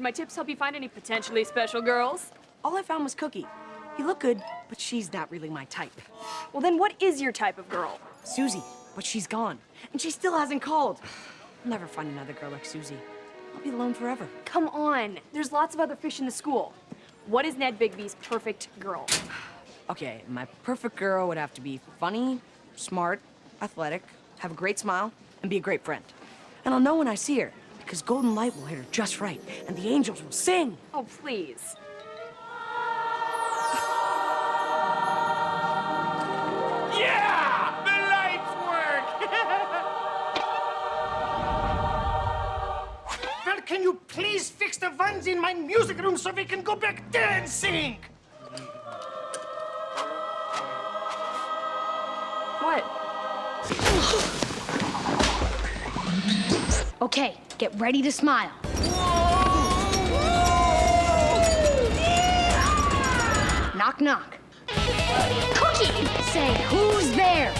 Can my tips help you find any potentially special girls? All I found was Cookie. He looked good, but she's not really my type. Well, then what is your type of girl? Suzie, but she's gone. And she still hasn't called. I'll never find another girl like Suzie. I'll be alone forever. Come on. There's lots of other fish in the school. What is Ned Bigby's perfect girl? Okay, my perfect girl would have to be funny, smart, athletic, have a great smile, and be a great friend. And I'll know when I see her, because golden light will hit her just right, and the angels will sing. Oh, please. Yeah! The lights work! well, can you please fix the ones in my music room so we can go back dancing? What? Okay, get ready to smile. Knock, knock. Cookie! Say, who's there?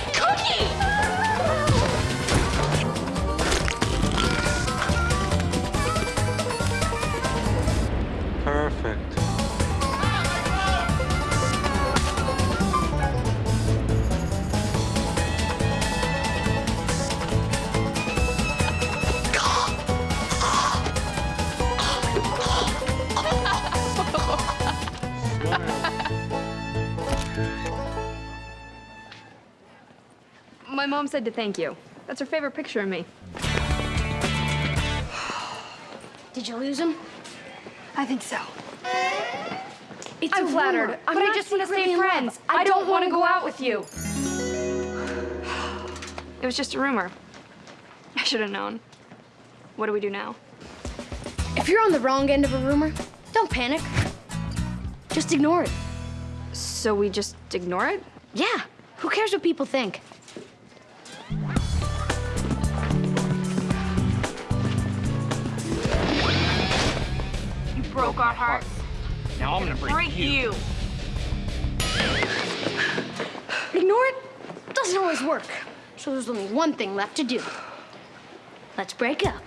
Mom said to thank you. That's her favorite picture of me. Did you lose him? I think so. It's I'm flattered, rumor. but I just want to stay love. friends. I, don't want to go out with you. It was just a rumor. I should have known. What do we do now? If you're on the wrong end of a rumor, don't panic. Just ignore it. So we just ignore it? Yeah, who cares what people think? You broke our hearts. Now I'm gonna break, Break you. Ignore it doesn't always work. So there's only one thing left to do. Let's break up.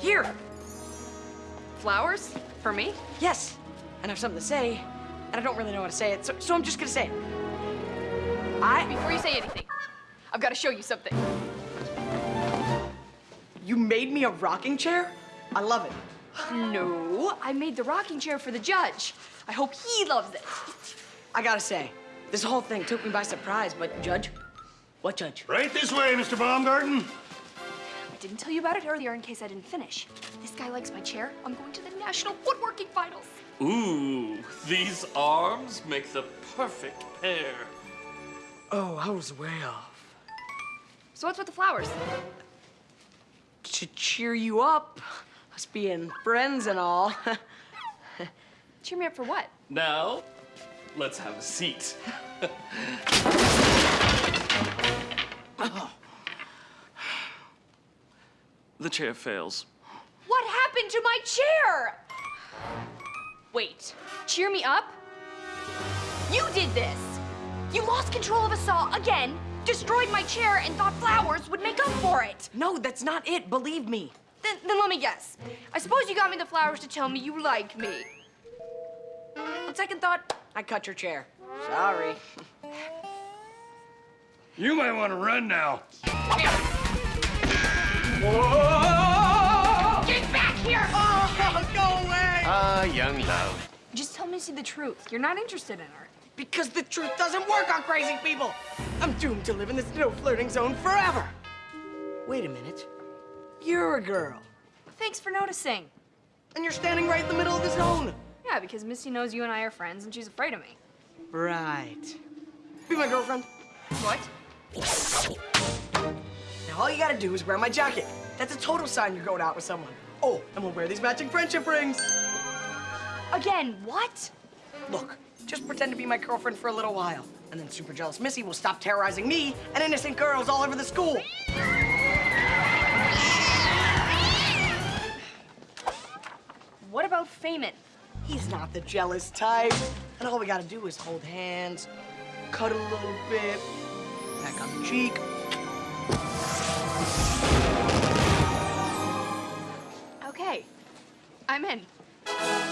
Here! Flowers? For me? Yes, and I have something to say, and I don't really know how to say it, so, so I'm just gonna say it. I... Before you say anything, I've got to show you something. You made me a rocking chair? I love it. No, I made the rocking chair for the judge. I hope he loves it. I gotta say, this whole thing took me by surprise, but Judge? What judge? Right this way, Mr. Baumgarten. I didn't tell you about it earlier in case I didn't finish. This guy likes my chair. I'm going to the national woodworking finals. Ooh, these arms make the perfect pair. Oh, I was way off. So what's with the flowers? To cheer you up, us being friends and all. Cheer me up for what? Now, let's have a seat. the chair fails. What happened to my chair? Wait, cheer me up? You did this. You lost control of a saw again, destroyed my chair, and thought flowers would make up for it. no, that's not it, believe me. Then, then let me guess. I suppose you got me the flowers to tell me you like me. On second thought, I cut your chair. Sorry. You might want to run now. Get back here! Oh, go away! Ah, young love. Just tell Missy the truth. You're not interested in her. Because the truth doesn't work on crazy people. I'm doomed to live in this no flirting zone forever. Wait a minute. You're a girl, Thanks for noticing. and you're standing right in the middle of the zone. Yeah, because Missy knows you and I are friends, and she's afraid of me. Right. Be my girlfriend. What? Now all you gotta do is wear my jacket. That's a total sign you're going out with someone. Oh, and we'll wear these matching friendship rings. Again, what? Look, just pretend to be my girlfriend for a little while. And then super jealous Missy will stop terrorizing me and innocent girls all over the school. What about Feynman? He's not the jealous type. And all we gotta do is hold hands, cuddle a little bit, back on the cheek. Okay, I'm in.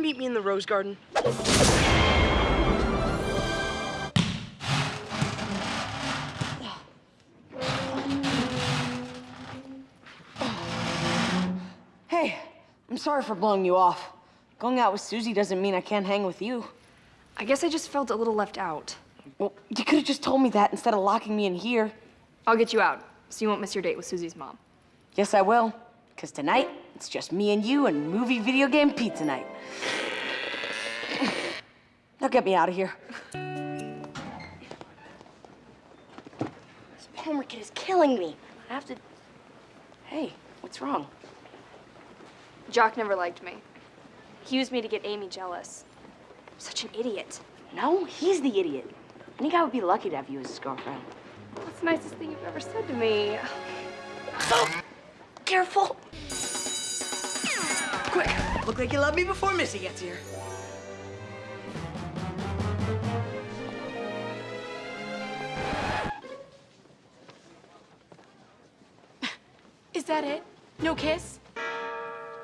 To meet me in the rose garden? Hey, I'm sorry for blowing you off. Going out with Suzie doesn't mean I can't hang with you. I guess I just felt a little left out. Well, you could have just told me that instead of locking me in here. I'll get you out, so you won't miss your date with Suzie's mom. Yes, I will. Because tonight, it's just me and you and movie video game pizza night. Now get me out of here. This Palmer kid is killing me. I have to. Hey, what's wrong? Jock never liked me. He used me to get Amy jealous. Such an idiot. No, he's the idiot. Any guy would be lucky to have you as his girlfriend. That's the nicest thing you've ever said to me. Careful. Quick, look like you love me before Missy gets here. Is that it? No kiss?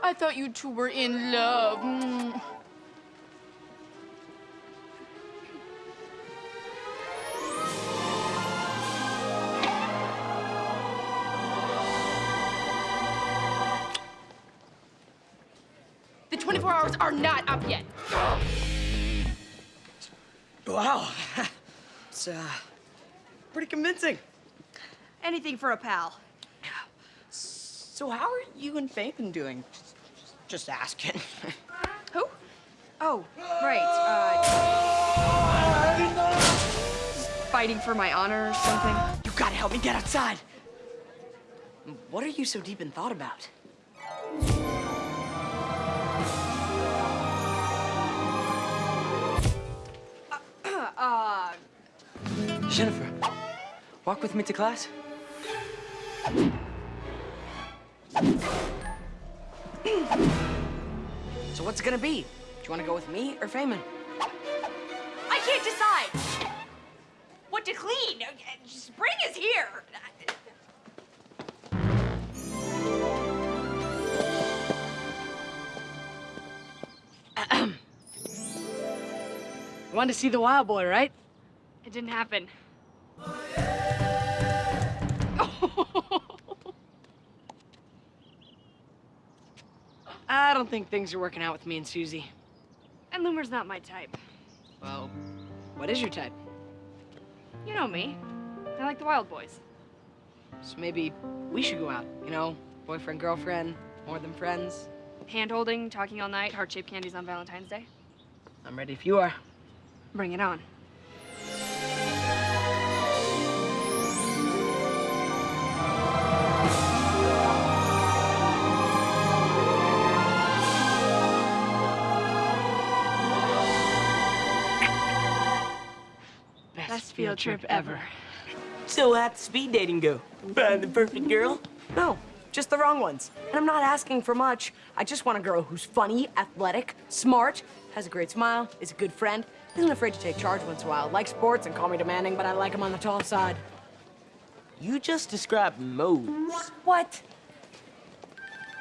I thought you two were in love. Mm. 24 are not up yet. Wow. it's, uh, pretty convincing. Anything for a pal. So how are you and Fabian doing? Just, just asking. Who? Oh, right. Uh, fighting for my honor or something. you gotta help me get outside. What are you so deep in thought about? Uh, Jennifer, walk with me to class. So what's it gonna be? Do you wanna go with me or Feynman? I can't decide what to clean. Spring is here. You wanted to see the wild boy, right? It didn't happen. I don't think things are working out with me and Suzie. And Loomer's not my type. Well, what is your type? You know me. I like the wild boys. So maybe we should go out, you know? Boyfriend, girlfriend, more than friends. Hand holding, talking all night, heart shaped candies on Valentine's Day. I'm ready if you are. Bring it on. Best, Best field trip ever. So how'd speed dating go? Find the perfect girl? No, just the wrong ones. And I'm not asking for much. I just want a girl who's funny, athletic, smart, has a great smile, is a good friend, isn't afraid to take charge once in a while, likes sports and call me demanding, but I like him on the tall side. You just described Moze. What?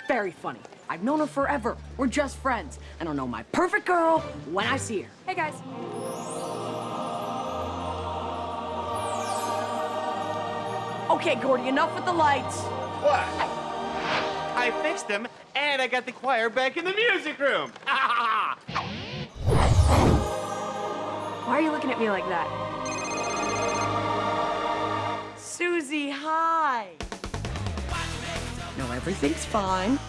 Very funny. I've known her forever. We're just friends. And I'll know my perfect girl when I see her. Hey, guys. Okay, Gordy, enough with the lights. What? I fixed them, and I got the choir back in the music room. Why are you looking at me like that? Suzie, hi. No, everything's fine.